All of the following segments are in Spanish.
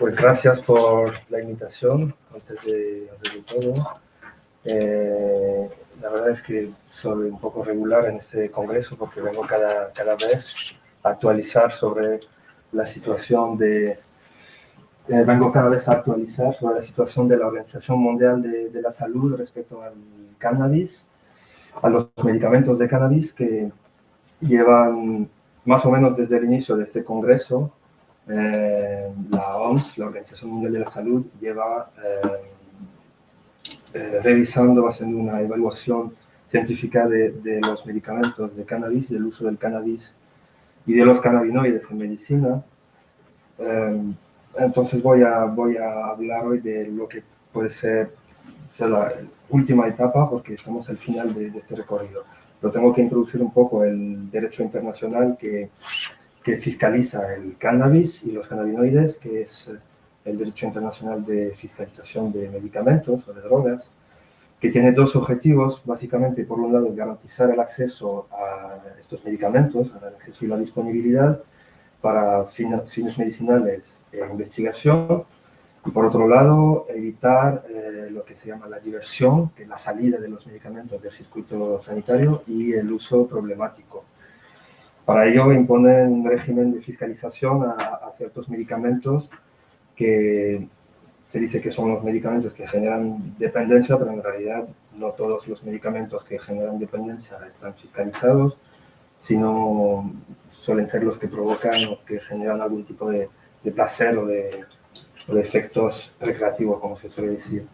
Pues gracias por la invitación, antes de, todo. Eh, la verdad es que soy un poco regular en este congreso porque vengo cada, cada vez a actualizar sobre la situación de... Eh, vengo cada vez a actualizar sobre la situación de la Organización Mundial de, de la Salud respecto al cannabis, a los medicamentos de cannabis que llevan más o menos desde el inicio de este congreso eh, la OMS, la Organización Mundial de la Salud, lleva eh, eh, revisando, haciendo una evaluación científica de, los medicamentos de cannabis, del uso del cannabis y de los cannabinoides en medicina. entonces voy a, voy a hablar hoy de lo que puede ser, la última etapa, porque estamos al final de, de este recorrido. Lo tengo que introducir un poco el derecho internacional que que fiscaliza el cannabis y los cannabinoides, que es eh, el Derecho Internacional de Fiscalización de Medicamentos o de Drogas, que tiene dos objetivos, básicamente, por un lado, garantizar el acceso a estos medicamentos, el acceso y la disponibilidad para fines medicinales e investigación, y por otro lado, evitar eh, lo que se llama la diversión, que es la salida de los medicamentos del circuito sanitario y el uso problemático para ello imponen un régimen de fiscalización a, ciertos medicamentos que se dice que son los medicamentos que generan dependencia, pero en realidad no todos los medicamentos que generan dependencia están fiscalizados, sino suelen ser los que provocan o que generan algún tipo de, placer o de, efectos recreativos, como se suele decir.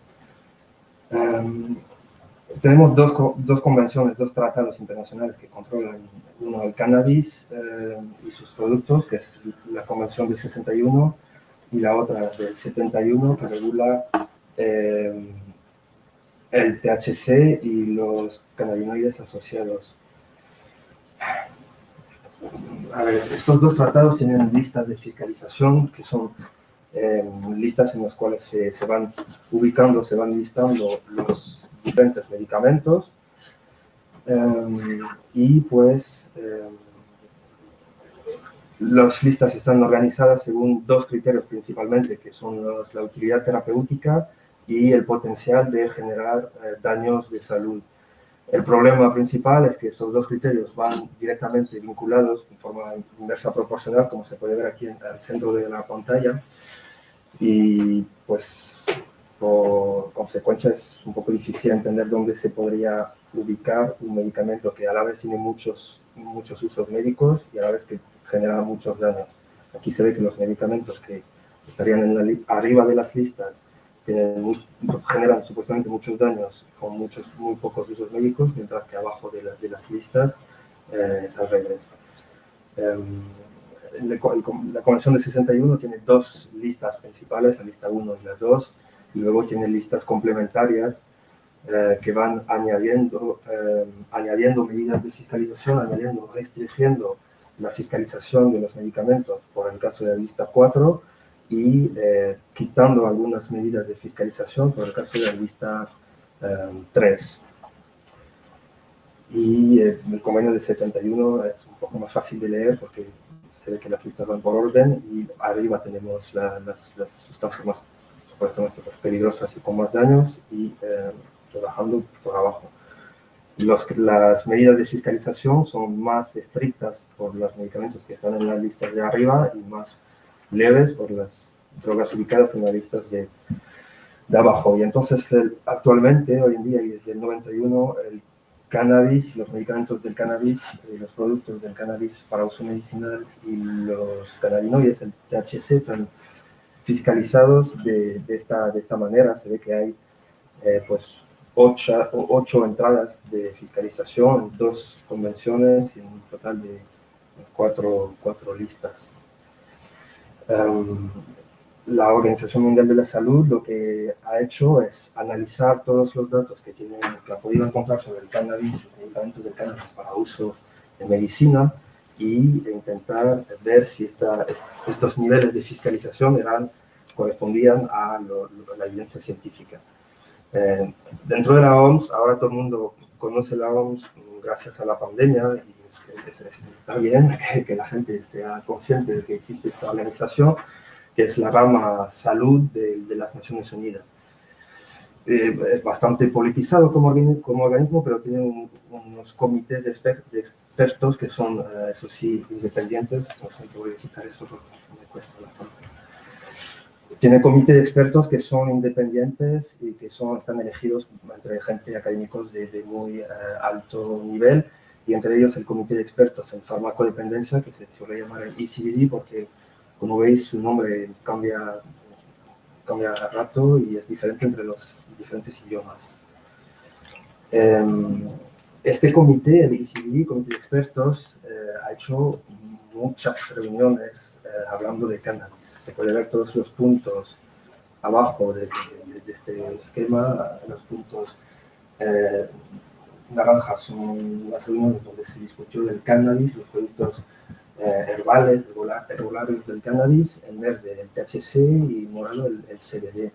Em, tenemos dos, dos, convenciones, dos tratados internacionales que controlan uno el cannabis eh, y sus productos, que es la convención del 61 y la otra del 71 que regula eh, el THC y los cannabinoides asociados. A ver, estos dos tratados tienen listas de fiscalización que son eh, listas en las cuales se, se van ubicando, se van listando los diferentes medicamentos em, y pues em, las listas están organizadas según dos criterios principalmente, que son la utilidad terapéutica y el potencial de generar eh, daños de salud. El problema principal es que estos dos criterios van directamente vinculados en forma inversa proporcional, como se puede ver aquí en el centro de la pantalla, y pues por consecuencia es un poco difícil entender dónde se podría ubicar un medicamento que a la vez tiene muchos, muchos usos médicos y a la vez que genera muchos daños. Aquí se ve que los medicamentos que estarían en arriba de las listas generan supuestamente muchos daños con muchos, muy pocos usos médicos, mientras que abajo de, de las listas eh, es al revés. Em, la Convención de 61 tiene dos listas principales, la lista 1 y la 2, luego tiene listas complementarias eh, que van añadiendo, eh, añadiendo medidas de fiscalización, añadiendo, restringiendo la fiscalización de los medicamentos, por el caso de la lista 4, y eh, quitando algunas medidas de fiscalización, por el caso de la lista 3. Y el convenio de 71 es un poco más fácil de leer porque se ve que las listas van por orden y arriba tenemos las, las sustancias supuestamente peligrosas y con más daños y eh, trabajando por abajo. Los, las medidas de fiscalización son más estrictas por los medicamentos que están en las listas de arriba y más leves por las drogas ubicadas en las listas de, de abajo. Y entonces actualmente, hoy en día y desde el 91, el cannabis, los medicamentos del cannabis, y los productos del cannabis para uso medicinal y los cannabinoides, el THC, están fiscalizados de, de, esta, de esta manera. Se ve que hay eh, pues ocho, ocho, entradas de fiscalización, dos convenciones y un total de cuatro, cuatro listas. Um, la Organización Mundial de la Salud lo que ha hecho es analizar todos los datos que, tienen, que ha podido encontrar sobre el cannabis, los medicamentos del cannabis para uso en medicina, y intentar ver si esta, estos niveles de fiscalización eran, correspondían a, la evidencia científica. Eh, dentro de la OMS, ahora todo el mundo conoce la OMS gracias a la pandemia y está bien que, que, la gente sea consciente de que existe esta organización, que es la rama salud de, las Naciones Unidas. Eh, es bastante politizado como, como organismo, pero tiene unos comités de, expertos que son, eh, eso sí, independientes. No sé, voy a quitar esto porque me cuesta bastante tiene comité de expertos que son independientes y que son, están elegidos entre gente académicos de, muy eh, alto nivel y entre ellos el comité de expertos en farmacodependencia que se suele llamar el ECDD porque como veis su nombre cambia, cambia a rato y es diferente entre los diferentes idiomas. Em, este comité, el ECDD, comité de expertos, eh, ha hecho muchas reuniones eh, hablando de cannabis. Se puede ver todos los puntos abajo de, este esquema, los puntos eh, naranjas son las reuniones donde se discutió del cannabis, los productos eh, herbales, herbularios del cannabis, en verde el THC y morado el, CBD.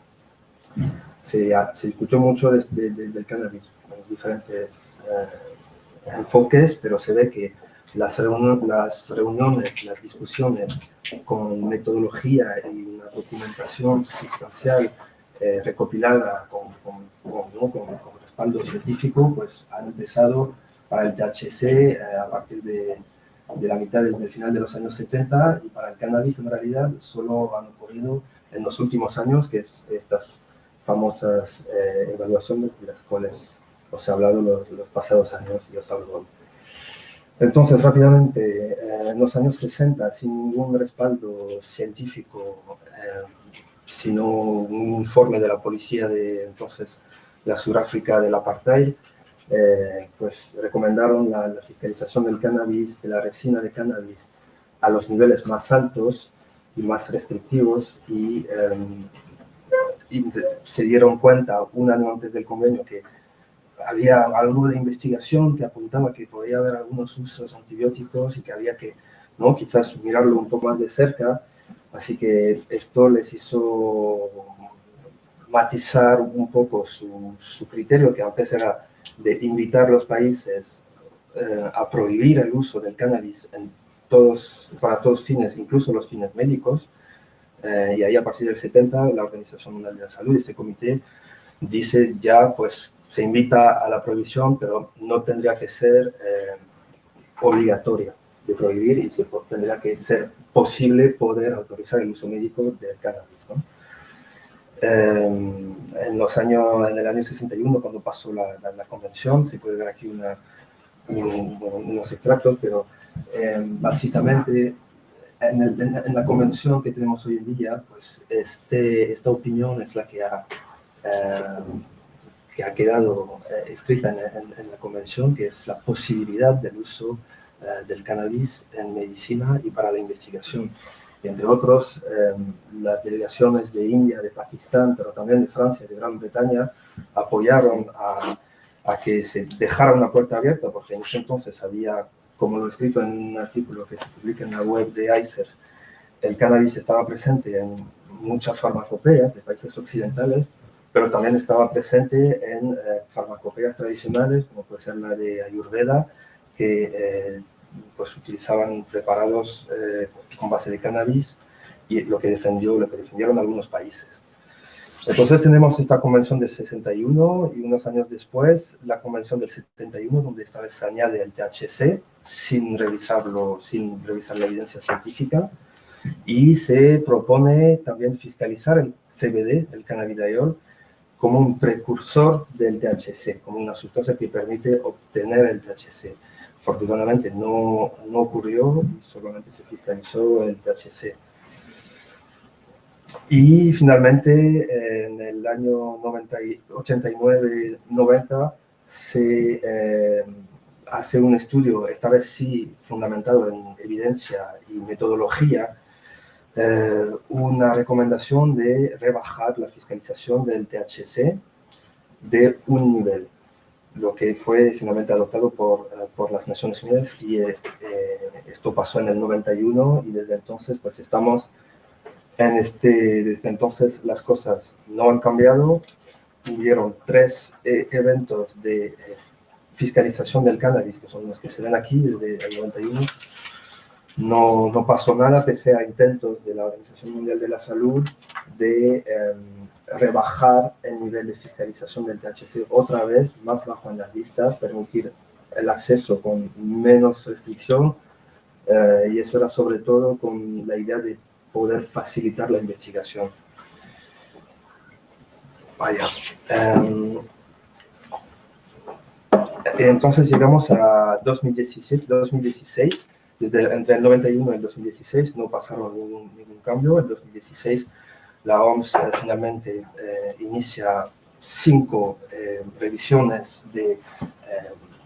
Se, se, discutió mucho del cannabis con diferentes enfoques, pero se ve que las, las reuniones, las discusiones con metodología y una documentación sustancial eh, recopilada con, con, respaldo científico, pues han empezado para el THC eh, a partir de, de, la mitad del, final de los años 70 y para el cannabis en realidad solo han ocurrido en los últimos años, que es estas famosas eh, evaluaciones de las cuales os he hablado los, los pasados años y os hablo entonces, rápidamente, eh, en los años 60, sin ningún respaldo científico, eh, sino un informe de la policía de entonces la Sudáfrica del apartheid, eh, pues recomendaron la, fiscalización del cannabis, de la resina de cannabis, a los niveles más altos y más restrictivos y, y se dieron cuenta un año antes del convenio que había algo de investigación que apuntaba que podía haber algunos usos antibióticos y que había que ¿no? quizás mirarlo un poco más de cerca. Así que esto les hizo matizar un poco su, su criterio, que antes era de invitar a los países eh, a prohibir el uso del cannabis en todos, para todos fines, incluso los fines médicos. Eh, y ahí a partir del 70 la Organización Mundial de la Salud, este comité, dice ya pues se invita a la prohibición, pero no tendría que ser eh, obligatoria de prohibir y se, tendría que ser posible poder autorizar el uso médico del cannabis. Em, en los años, en el año 61, cuando pasó la, la, convención, se puede ver aquí una, unos extractos, pero em, básicamente en, en, la convención que tenemos hoy en día, pues este, esta opinión es la que ha em, que ha quedado eh, escrita en, la convención, que es la posibilidad del uso eh, del cannabis en medicina y para la investigación. Entre otros, eh, las delegaciones de India, de Pakistán, pero también de Francia, de Gran Bretaña, apoyaron a, a, que se dejara una puerta abierta, porque en ese entonces había, como lo he escrito en un artículo que se publica en la web de ICERS, el cannabis estaba presente en muchas farmacopeas de países occidentales, pero también estaba presente en eh, farmacopeas tradicionales, como puede ser la de Ayurveda, que eh, pues utilizaban preparados eh, con base de cannabis y lo que, defendió, lo que defendieron algunos países. Entonces tenemos esta convención del 61 y unos años después la convención del 71 donde esta vez se añade el THC sin revisarlo, sin revisar la evidencia científica y se propone también fiscalizar el CBD, el cannabidiol, como un precursor del THC, como una sustancia que permite obtener el THC. Afortunadamente no, no ocurrió, solamente se fiscalizó el THC. Y finalmente, en el año 89-90, se eh, hace un estudio, esta vez sí fundamentado en evidencia y metodología, eh, una recomendación de rebajar la fiscalización del THC de un nivel, lo que fue finalmente adoptado por, eh, por las Naciones Unidas y eh, esto pasó en el 91 y desde entonces pues estamos en este, desde entonces las cosas no han cambiado, hubieron tres eventos de fiscalización del cannabis, que son los que se ven aquí desde el 91, no, no, pasó nada pese a intentos de la Organización Mundial de la Salud de em, rebajar el nivel de fiscalización del THC otra vez más bajo en las listas, permitir el acceso con menos restricción eh, y eso era sobre todo con la idea de poder facilitar la investigación. Vaya. Em, entonces llegamos a 2017, 2016 desde, entre el 91 y el 2016 no pasaron ningún, cambio. En 2016 la OMS eh, finalmente eh, inicia cinco eh, revisiones de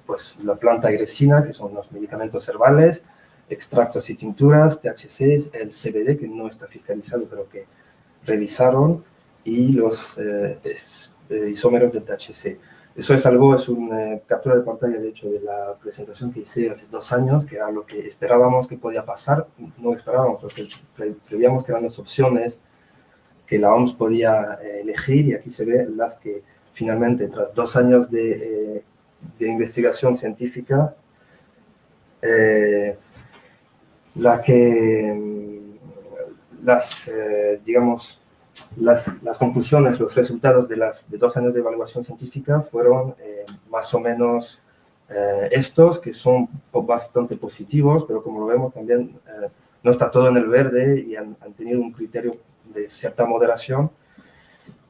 pues, la planta resina, que son los medicamentos herbales, extractos y tinturas, THC, el CBD, que no está fiscalizado, pero que revisaron, y los isómeros del THC. Eso es algo, es una eh, captura de pantalla, de hecho, de la presentación que hice hace dos años, que era lo que esperábamos que podía pasar. No esperábamos, porque prevíamos que eran las opciones que la OMS podía eh, elegir, y aquí se ve las que finalmente, tras dos años de, eh, investigación científica, la que mm, las, digamos, las, conclusiones, los resultados de, las, de dos años de evaluación científica fueron eh, más o menos eh, estos, que son bastante positivos, pero como lo vemos también eh, no está todo en el verde y han, tenido un criterio de cierta moderación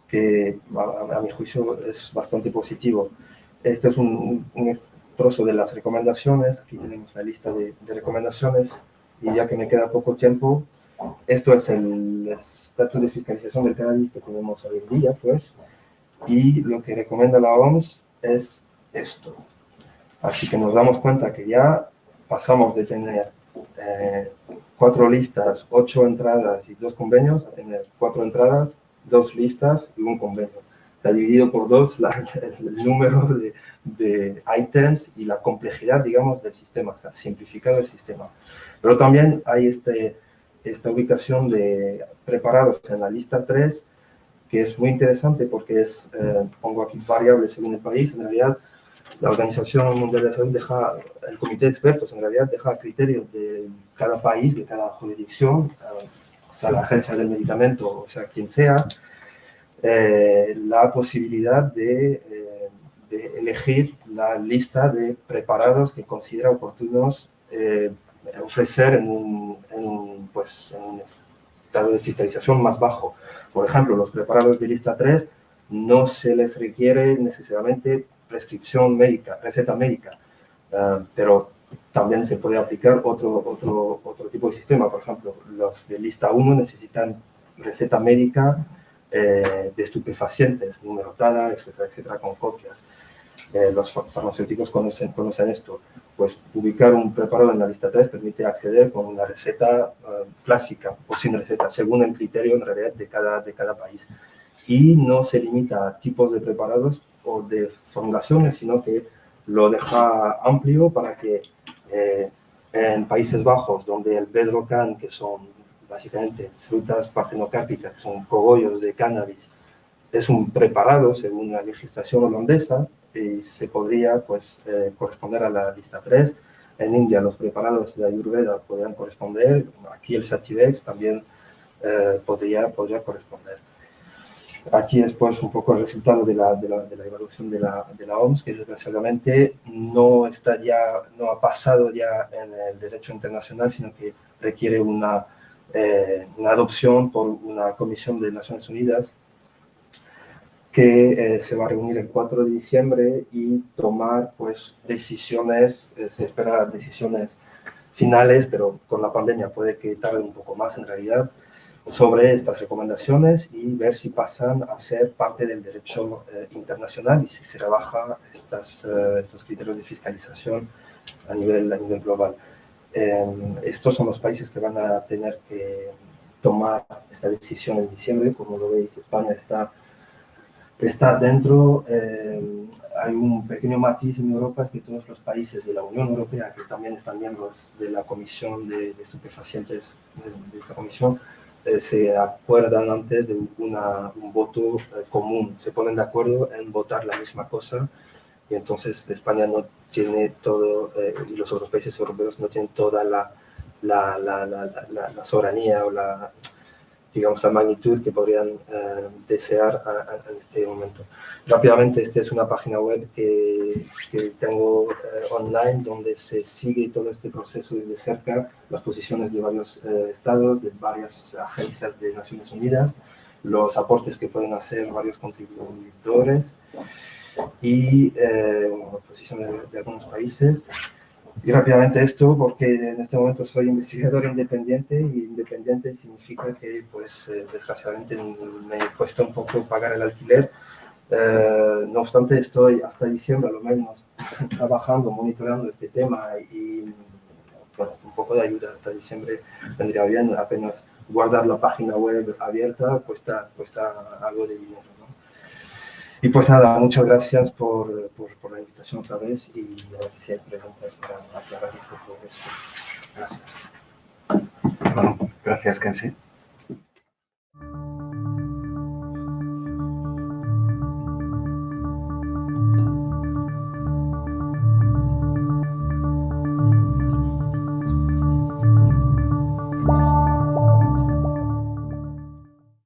que a, mi juicio es bastante positivo. Este es un, un, trozo de las recomendaciones, aquí tenemos la lista de, de recomendaciones y ya que me queda poco tiempo, esto es el estatus de fiscalización del cannabis que tenemos hoy en día, pues, y lo que recomienda la OMS es esto. Así que nos damos cuenta que ya pasamos de tener eh, cuatro listas, ocho entradas y dos convenios, a tener cuatro entradas, dos listas y un convenio. Está dividido por dos el, número de, de, items y la complejidad, digamos, del sistema, o sea, simplificado el sistema. Pero también hay este esta ubicación de preparados en la lista 3, que es muy interesante porque es, eh, pongo aquí variables según el país, en realidad la Organización Mundial de Salud deja, el comité de expertos en realidad deja criterios de cada país, de cada jurisdicción, eh, o sea, la agencia del medicamento, o sea, quien sea, eh, la posibilidad de, de, elegir la lista de preparados que considera oportunos ofrecer en un, pues, en un estado de fiscalización más bajo. Por ejemplo, los preparados de lista 3 no se les requiere necesariamente prescripción médica, receta médica, ah, pero también se puede aplicar otro, otro, otro tipo de sistema. Por ejemplo, los de lista 1 necesitan receta médica eh, de estupefacientes, numerotada, etcétera, etcétera, con copias. Eh, los farmacéuticos conocen, conocen esto pues ubicar un preparado en la lista 3 permite acceder con una receta uh, clásica o sin receta, según el criterio en realidad de cada, de cada país. Y no se limita a tipos de preparados o de formulaciones, sino que lo deja amplio para que eh, en Países Bajos, donde el bedrocan, que son básicamente frutas partenocárpicas, que son cogollos de cannabis, es un preparado según la legislación holandesa, y se podría pues, eh, corresponder a la lista 3. En India los preparados de Ayurveda podrían corresponder, aquí el Sativex también eh, podría, podría corresponder. Aquí después un poco el resultado de la, de la, de la evaluación de la, de la, OMS, que desgraciadamente no, está ya, no ha pasado ya en el derecho internacional, sino que requiere una, eh, una adopción por una comisión de Naciones Unidas que eh, se va a reunir el 4 de diciembre y tomar pues decisiones, eh, se espera decisiones finales, pero con la pandemia puede que tarde un poco más en realidad, sobre estas recomendaciones y ver si pasan a ser parte del derecho eh, internacional y si se rebaja estas, estos criterios de fiscalización a nivel, a nivel global. Em, estos son los países que van a tener que tomar esta decisión en diciembre, como lo veis, España está está dentro, eh, hay un pequeño matiz en Europa, es que todos los países de la Unión Europea, que también están miembros de la Comisión de, Estupefacientes, de, esta comisión, eh, se acuerdan antes de una, un voto eh, común, se ponen de acuerdo en votar la misma cosa, y entonces España no tiene todo, y los otros países europeos no tienen toda la, la, la, la, la soberanía o la, digamos, la magnitud que podrían eh, desear en este momento. Rápidamente, esta es una página web que, tengo eh, online donde se sigue todo este proceso de cerca, las posiciones de varios eh, estados, de varias agencias de Naciones Unidas, los aportes que pueden hacer varios contribuidores y posiciones de, de algunos países. Y rápidamente esto, porque en este momento soy investigador independiente y independiente significa que, pues, eh, desgraciadamente me he puesto un poco pagar el alquiler. Eh, no obstante, estoy hasta diciembre, a lo menos, trabajando, monitoreando este tema y bueno, un poco de ayuda hasta diciembre vendría bien. Apenas guardar la página web abierta cuesta, cuesta algo de dinero. Y pues nada, muchas gracias por, por, la invitación otra vez y a ver si hay preguntas para aclarar un poco esto. Gracias. Bueno, gracias, Kensi.